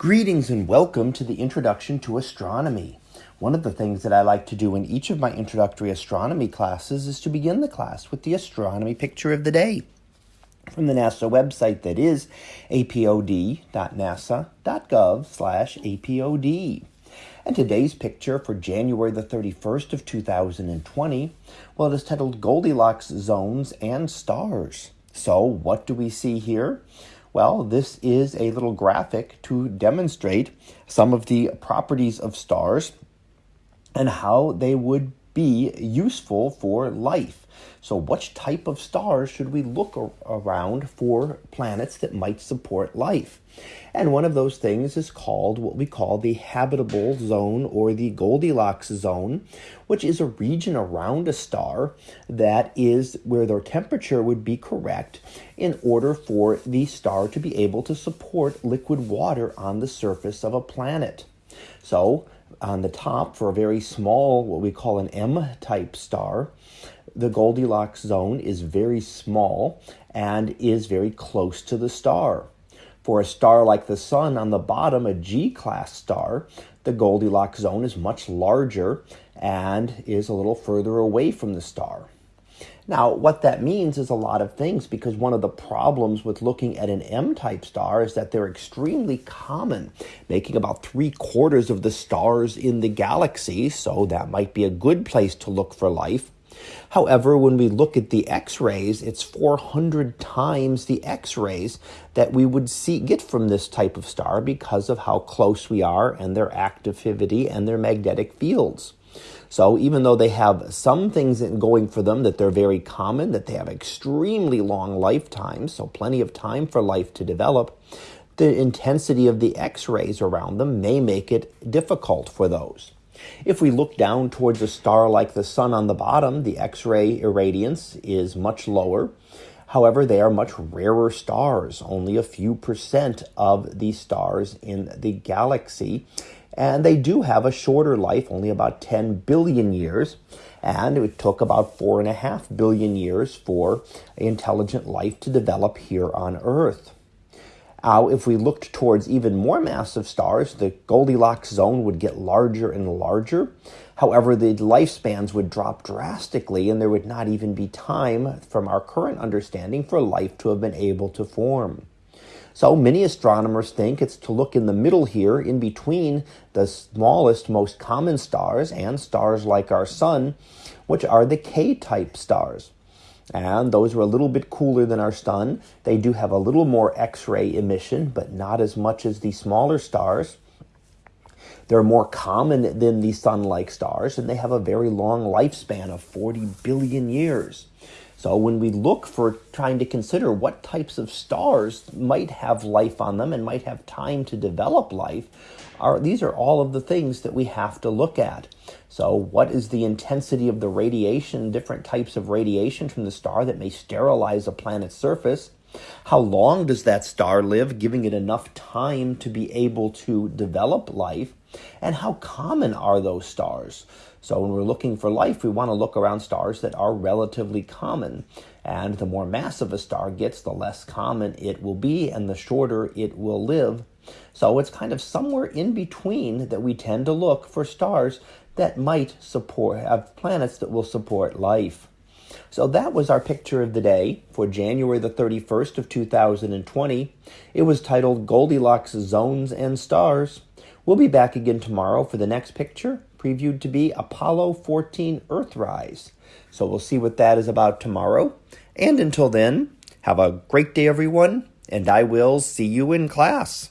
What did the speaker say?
Greetings and welcome to the Introduction to Astronomy. One of the things that I like to do in each of my introductory astronomy classes is to begin the class with the astronomy picture of the day from the NASA website that is apod.nasa.gov slash apod. And today's picture for January the 31st of 2020, well, it is titled Goldilocks Zones and Stars. So what do we see here? Well, this is a little graphic to demonstrate some of the properties of stars and how they would be useful for life. So, which type of stars should we look around for planets that might support life? And one of those things is called what we call the habitable zone or the Goldilocks zone, which is a region around a star that is where their temperature would be correct in order for the star to be able to support liquid water on the surface of a planet. So, on the top, for a very small, what we call an M type star, the Goldilocks zone is very small and is very close to the star. For a star like the Sun on the bottom, a G class star, the Goldilocks zone is much larger and is a little further away from the star. Now, what that means is a lot of things because one of the problems with looking at an M type star is that they're extremely common, making about three quarters of the stars in the galaxy, so that might be a good place to look for life. However, when we look at the X-rays, it's 400 times the X-rays that we would see get from this type of star because of how close we are and their activity and their magnetic fields. So even though they have some things going for them that they're very common, that they have extremely long lifetimes, so plenty of time for life to develop, the intensity of the X-rays around them may make it difficult for those. If we look down towards a star like the sun on the bottom, the X-ray irradiance is much lower. However, they are much rarer stars, only a few percent of the stars in the galaxy. And they do have a shorter life, only about 10 billion years. And it took about four and a half billion years for intelligent life to develop here on Earth. Uh, if we looked towards even more massive stars, the Goldilocks zone would get larger and larger. However, the lifespans would drop drastically, and there would not even be time, from our current understanding, for life to have been able to form. So many astronomers think it's to look in the middle here, in between the smallest, most common stars and stars like our Sun, which are the K type stars and those are a little bit cooler than our sun. They do have a little more X-ray emission, but not as much as the smaller stars. They're more common than the sun-like stars, and they have a very long lifespan of 40 billion years. So when we look for trying to consider what types of stars might have life on them and might have time to develop life, are, these are all of the things that we have to look at. So what is the intensity of the radiation, different types of radiation from the star that may sterilize a planet's surface? How long does that star live, giving it enough time to be able to develop life? And how common are those stars? So when we're looking for life, we want to look around stars that are relatively common. And the more massive a star gets, the less common it will be and the shorter it will live. So it's kind of somewhere in between that we tend to look for stars that might support, have planets that will support life. So that was our picture of the day for January the 31st of 2020. It was titled Goldilocks Zones and Stars. We'll be back again tomorrow for the next picture, previewed to be Apollo 14 Earthrise. So we'll see what that is about tomorrow. And until then, have a great day, everyone, and I will see you in class.